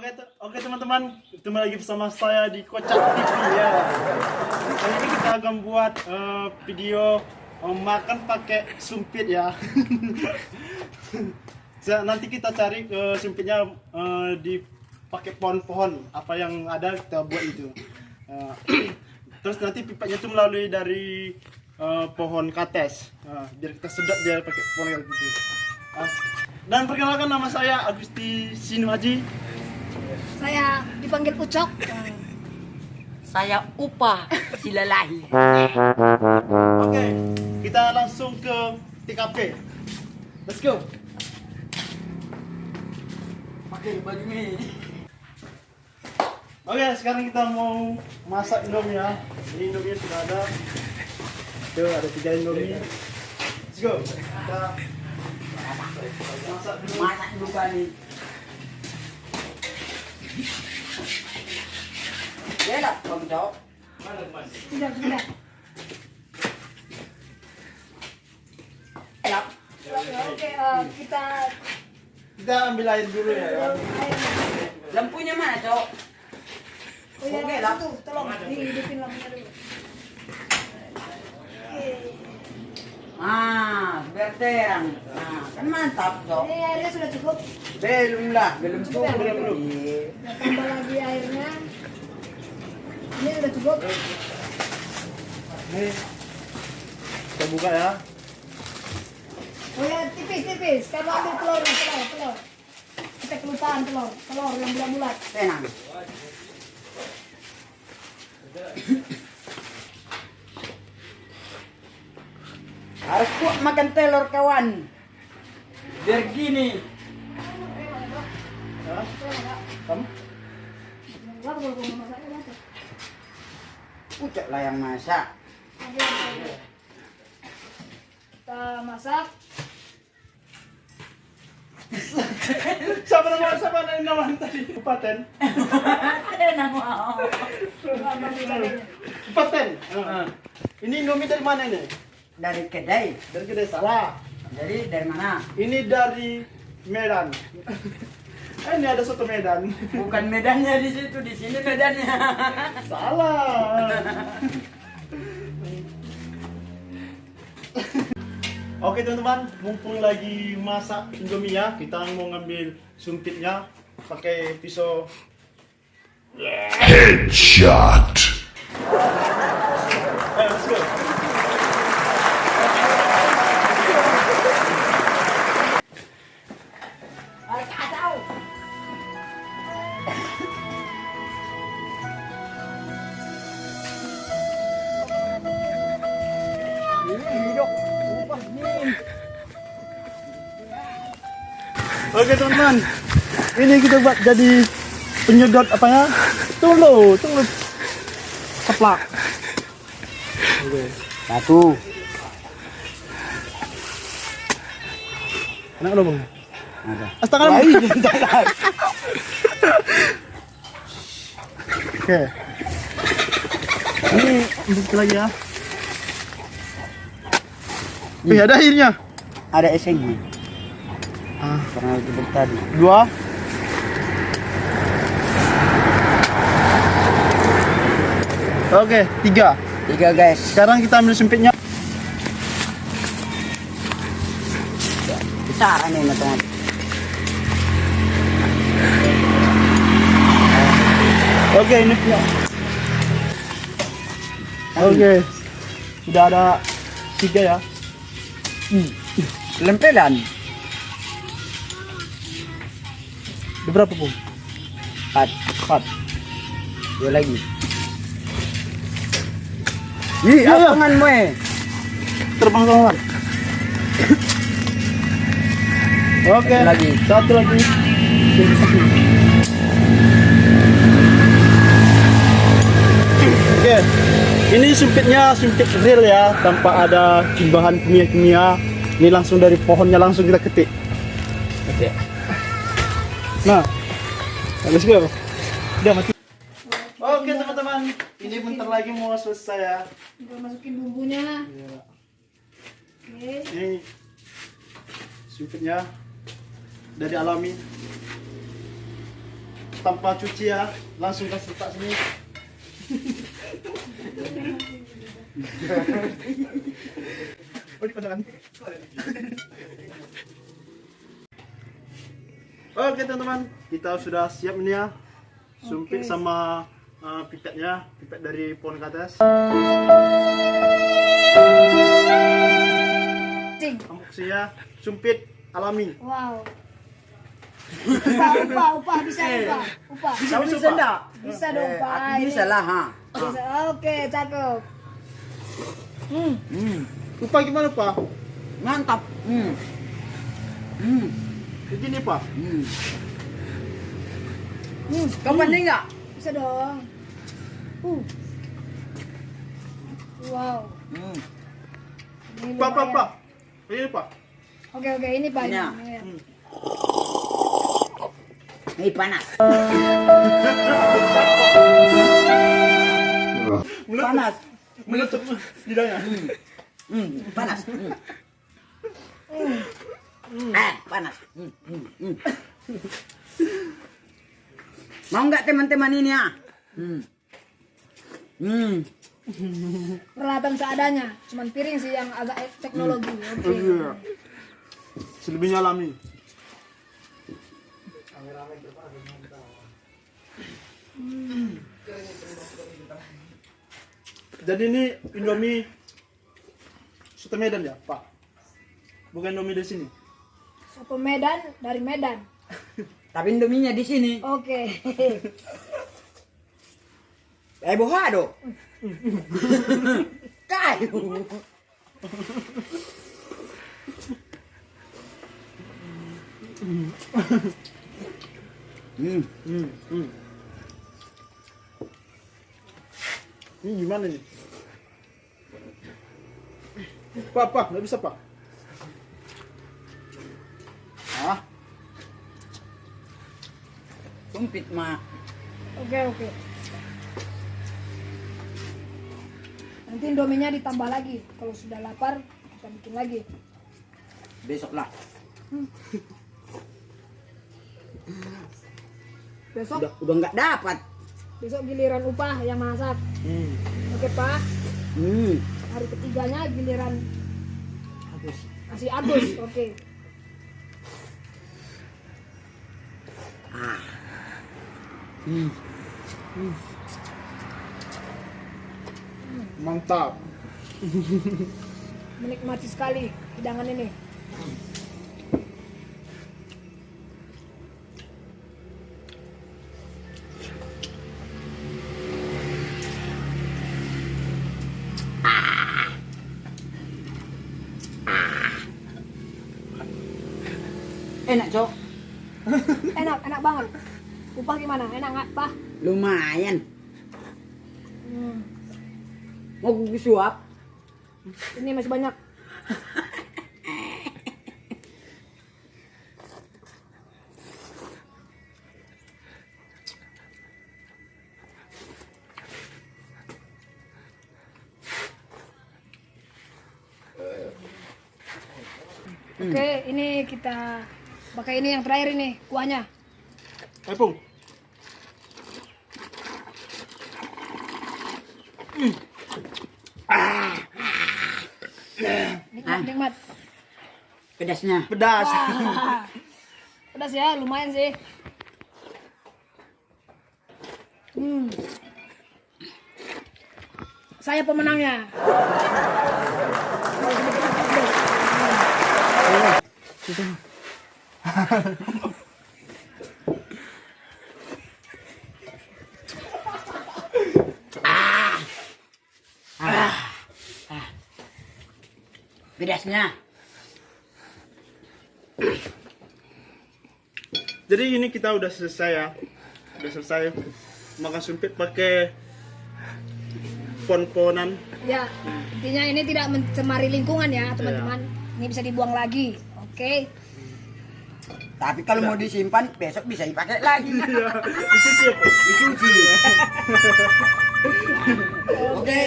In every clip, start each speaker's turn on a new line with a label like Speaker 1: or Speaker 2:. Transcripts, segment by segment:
Speaker 1: Oke, oke teman-teman, ketemu lagi bersama saya di Kocak TV ya. Kali ini kita akan buat eh, video eh, makan pakai sumpit ya. Nanti kita cari eh, sumpitnya eh, di pakai pohon-pohon apa yang ada kita buat itu. Eh, terus nanti pipanya itu melalui dari eh, pohon kates. Nah, biar kita sedap dia pakai pohon kayak gitu. Ah, dan perkenalkan nama saya Agusti Sinuaji.
Speaker 2: Saya dipanggil Ucok.
Speaker 3: Saya upah silalahi.
Speaker 1: Oke, kita langsung ke TKP. Let's go.
Speaker 3: Pakai baju ini.
Speaker 1: Oke, sekarang kita mau masak Indomie ya. Ini Indomie sudah ada. Tuh, ada tiga Indomie. Let's go. Kita masak dulu.
Speaker 3: Masak dulu kali. Ya. Ya.
Speaker 2: Oke, eh, kita
Speaker 1: Kita ambil air dulu ya. ya.
Speaker 3: Lampunya mana, Cok?
Speaker 2: Oh ya,
Speaker 3: Oke, lah.
Speaker 2: tolong dihidupin lampunya dulu. Oke.
Speaker 3: Ah, biar terang. Nah, kan mantap, Cok.
Speaker 2: Ini airnya sudah cukup.
Speaker 3: Belum lah, belum
Speaker 2: Cukup ya?
Speaker 1: Belum.
Speaker 3: Iya.
Speaker 2: Kita tambah lagi airnya. Ini sudah cukup.
Speaker 1: Nih. Kita buka ya.
Speaker 2: Oh ya, tipis-tipis. Kamu ambil telur, telur, telur. Kita kelupaan telur, telur yang bulat-bulat.
Speaker 3: Tenang. Harus kuat makan telur kawan. Biar gini.
Speaker 1: Kamu?
Speaker 3: Ucap lah yang masak.
Speaker 2: Kita masak.
Speaker 1: Siapa nama siapa nama tadi? Paten. Heeh. Ini Indomie dari mana ini?
Speaker 3: Dari kedai.
Speaker 1: Dari kedai salah.
Speaker 3: Jadi dari mana?
Speaker 1: Ini dari Medan. Eh, ini ada soto Medan.
Speaker 3: Bukan medannya di situ, di sini medannya.
Speaker 1: Salah. Oke teman-teman, mumpung lagi masak Indomie ya, kita mau ngambil sumpitnya pakai pisau.
Speaker 4: Headshot.
Speaker 1: Oke teman-teman, ini kita buat jadi penyedot apa ya? Tunggu, tunggu. Keplak. Oke.
Speaker 3: Satu.
Speaker 1: Enak lo bang?
Speaker 3: Ada.
Speaker 1: Astaga. Oke. Ini untuk lagi ya. Wih, ada airnya.
Speaker 3: Ada esengnya.
Speaker 1: Ah,
Speaker 3: Karena itu tadi.
Speaker 1: dua. Oke, tiga.
Speaker 3: Tiga guys.
Speaker 1: Sekarang kita ambil sempitnya.
Speaker 3: Besar nih teman.
Speaker 1: Oke, ini punya. Oke. Sudah ada tiga ya.
Speaker 3: Lempelan.
Speaker 1: Berapa, Pung?
Speaker 3: Empat.
Speaker 1: Empat.
Speaker 3: Dua lagi. Ih,
Speaker 1: Iya, iya.
Speaker 3: apanganmu eh.
Speaker 1: Terbang terbang. Oke.
Speaker 3: Satu lagi.
Speaker 1: Satu lagi. Oke. Ini sumpitnya sumpit real ya, tanpa ada bahan kimia-kimia. Ini langsung dari pohonnya langsung kita ketik.
Speaker 3: Oke.
Speaker 1: Nah, let's go. Udah mati. Oke teman-teman, ini bentar lagi mau selesai ya.
Speaker 2: Kita masukin bumbunya.
Speaker 1: Iya.
Speaker 2: Oke.
Speaker 1: Ini sumpitnya dari alami. tanpa cuci ya langsung kasih tak sini oh dipandangkan Oke teman-teman, kita sudah siap ini ya. Sumpit
Speaker 2: Oke.
Speaker 1: sama uh, pipetnya, pipet dari pohon ke atas.
Speaker 2: Cing.
Speaker 1: Kamu ya, sumpit alami.
Speaker 2: Wow. Upah, upah, upah, bisa upah. Upah.
Speaker 1: Bisa, bisa,
Speaker 3: bisa enggak?
Speaker 2: Bisa dong,
Speaker 3: Eh,
Speaker 2: Pak.
Speaker 3: bisa lah, ha.
Speaker 2: Bisa. Oke, cakep. Hmm,
Speaker 3: Hmm,
Speaker 1: Upah gimana pak?
Speaker 3: mantap. Hmm. Hmm.
Speaker 1: Begini pak.
Speaker 3: Hmm.
Speaker 2: hmm,
Speaker 3: Kau pandai enggak?
Speaker 2: bisa dong. Uh. Wow.
Speaker 3: Hmm.
Speaker 2: Ini
Speaker 1: Pak, pak, pak. Ini pak.
Speaker 2: Oke, oke, ini Pak.
Speaker 3: Ini ya.
Speaker 2: Ini
Speaker 3: panas. Panas.
Speaker 1: Meletup lidahnya.
Speaker 3: Hmm, panas. Hmm. Eh, panas. Hmm, hmm, hmm. Mau nggak teman-teman ini ya? Hmm. Hmm.
Speaker 2: Peralatan seadanya, cuman piring sih yang agak eh, teknologi. Oke.
Speaker 1: Iya. Selebihnya alami. Jadi ini Indomie Soto Medan ya, Pak? Bukan Indomie di sini.
Speaker 2: Soto Medan dari Medan.
Speaker 3: Tapi indominya di sini.
Speaker 2: Oke.
Speaker 3: Eh, bohado. Kayu. Hmm.
Speaker 1: Hmm, hmm. Ini gimana nih? Pak, Pak, nggak bisa, Pak. Ah,
Speaker 3: Sumpit.
Speaker 2: Oke, oke. Nanti indominya ditambah lagi. Kalau sudah lapar, kita bikin lagi.
Speaker 3: Besok lah.
Speaker 2: Besok,
Speaker 3: Udah udah nggak dapat.
Speaker 2: besok giliran upah yang masak.
Speaker 1: hmm.
Speaker 2: Oke, Pak.
Speaker 3: Hmm.
Speaker 2: Hari ketiganya giliran
Speaker 3: Bagus.
Speaker 2: nasi adus. Oke.
Speaker 3: Ah. Hmm.
Speaker 1: mantap.
Speaker 2: Menikmati sekali hidangan ini.
Speaker 3: Enak, Cok.
Speaker 2: Enak, enak banget. Upah gimana? Enak nggak, Pak?
Speaker 3: Lumayan.
Speaker 2: Hmm.
Speaker 3: Mau gue suap?
Speaker 2: Ini masih banyak. Oke, ini kita pakai ini yang terakhir ini kuahnya.
Speaker 1: Eh, Pung.
Speaker 2: Nikmat, nikmat.
Speaker 3: Pedasnya.
Speaker 1: Pedas.
Speaker 2: Wah, pedas ya, lumayan sih. Hmm. Saya pemenangnya.
Speaker 3: Pedasnya.
Speaker 1: Jadi ini kita udah selesai ya. Udah selesai makan sumpit pakai pon-ponan.
Speaker 2: Ya, intinya ini tidak mencemari lingkungan ya, teman-teman. Ini bisa dibuang lagi. Oke.
Speaker 3: Tapi kalau mau disimpan besok bisa dipakai lagi.
Speaker 1: Iya, dicuci ya?
Speaker 3: Dicuci. Oke.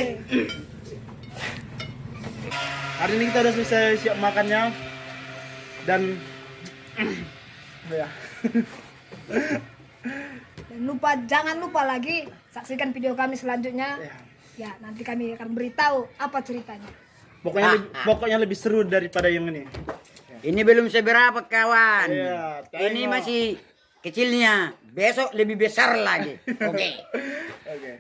Speaker 1: Hari ini kita udah selesai siap makannya dan ya.
Speaker 2: lupa jangan lupa lagi saksikan video kami selanjutnya. Ya, nanti kami akan beritahu apa ceritanya.
Speaker 1: Pokoknya
Speaker 3: Ah,
Speaker 1: lebih, pokoknya lebih seru daripada yang ini.
Speaker 3: Ini belum seberapa kawan.
Speaker 1: Iya,
Speaker 3: Ini masih kecilnya. Besok lebih besar lagi. Oke.
Speaker 1: Oke.